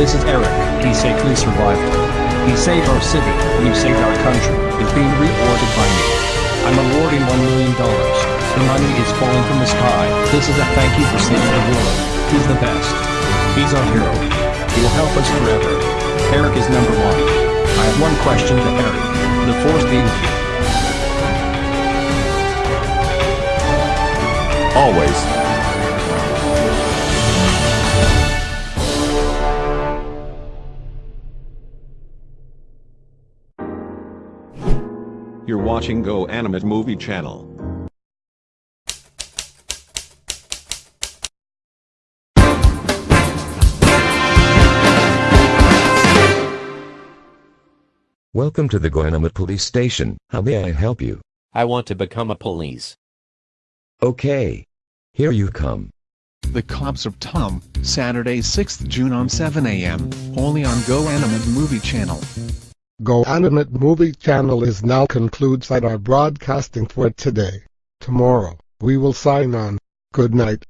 This is Eric. He safely survived. He saved our city. You saved our country. Is being rewarded by me. I'm awarding $1 million. The money is falling from the sky. This is a thank you for saving the world. He's the best. He's our hero. He will help us forever. Eric is number one. I have one question to Eric. The force be with you. Always. You're watching Go Animate Movie Channel. Welcome to the Go Goanimate Police Station. How may I help you? I want to become a police. Okay. Here you come. The Cops of Tom, Saturday 6th June on 7 a.m., only on Go Animate Movie Channel. Go Animate Movie Channel is now concludes at our broadcasting for today. Tomorrow, we will sign on. Good night.